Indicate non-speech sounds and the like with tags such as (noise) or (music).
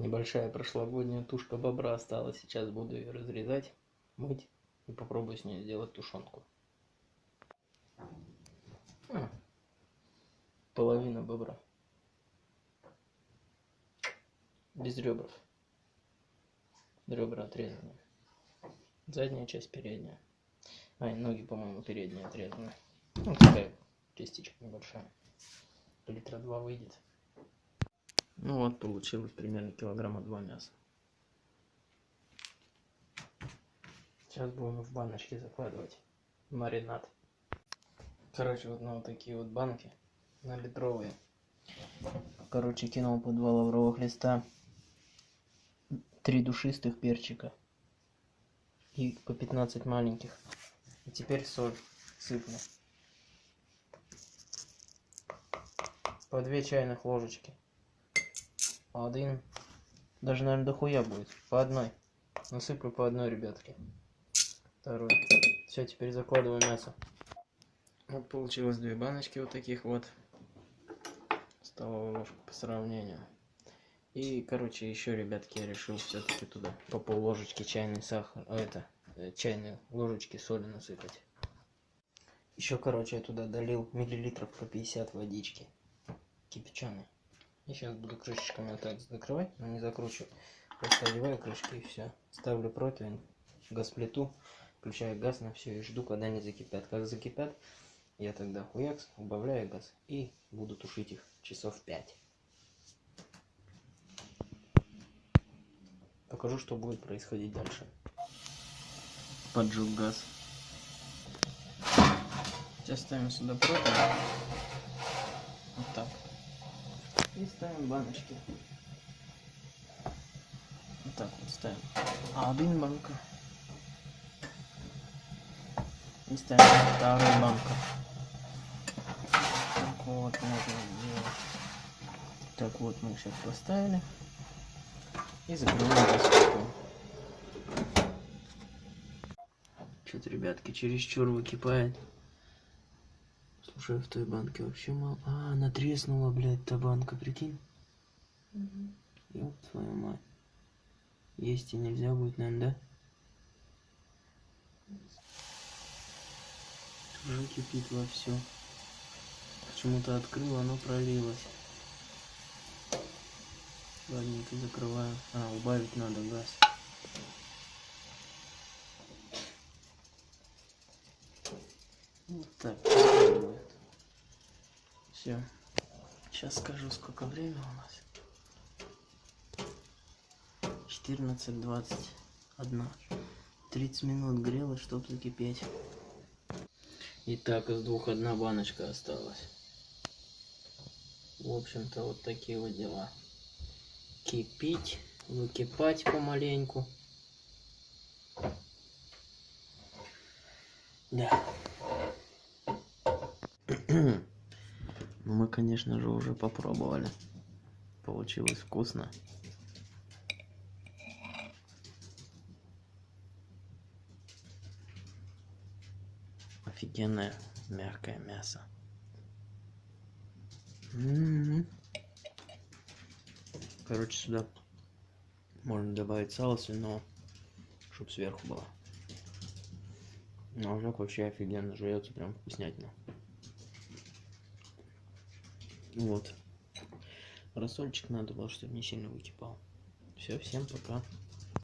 Небольшая прошлогодняя тушка бобра осталась. Сейчас буду ее разрезать, мыть и попробую с ней сделать тушенку. М, Половина бобра. Без ребров. Ребра отрезаны. Задняя часть передняя. А, и ноги, по-моему, передние отрезаны. Ну, такая частичка небольшая. Литра два выйдет. Ну вот, получилось примерно килограмма два мяса. Сейчас будем в баночки закладывать маринад. Короче, вот на вот такие вот банки, на литровые. Короче, кинул по два лавровых листа, три душистых перчика и по 15 маленьких. И теперь соль сыплю. По две чайных ложечки. Один. Даже, наверное, дохуя будет. По одной. Насыплю по одной, ребятки. Второй. Все, теперь закладываю мясо. Вот получилось две баночки вот таких вот. Столовую ложку по сравнению. И, короче, еще, ребятки, я решил все-таки туда по пол ложечки чайный сахар, а это, э, чайные ложечки соли насыпать. Еще, короче, я туда долил миллилитров по 50 водички кипяченой. И сейчас буду крышечками вот так закрывать, но не закручивать. Просто одеваю крышки и все. Ставлю противень, газ-плиту, включаю газ на все и жду, когда они закипят. Как закипят, я тогда хуякс, убавляю газ и буду тушить их часов 5. Покажу, что будет происходить дальше. Поджег газ. Сейчас ставим сюда противень. Вот так. И ставим баночки. Вот так вот ставим. А один банка. И ставим вторую банку. Так вот можно сделать. Так вот мы сейчас поставили. И закрываем крышку. Что-то, ребятки, чересчур выкипает. Слушай, в той банке вообще мало. А, она треснула, блядь, та банка, прикинь. Ёб твою мать. Есть и нельзя будет, наверное, да? Уже кипит во все. Почему-то открыл, оно пролилось. Ладненько закрываю. А, убавить надо газ. Вот так. Все. Сейчас скажу, сколько время у нас. 14.21. 30 минут грелось, чтобы закипеть. Итак, из двух одна баночка осталась. В общем-то, вот такие вот дела. Кипить, выкипать помаленьку. Да. (clears throat) Ну, мы, конечно же, уже попробовали. Получилось вкусно. Офигенное мягкое мясо. М-м-м. Короче, сюда можно добавить сало свиного, чтобы сверху было. Ножок вообще офигенно жуется, прям вкуснятина. Вот. Рассольчик надо было, чтобы не сильно выкипал. Все, всем пока.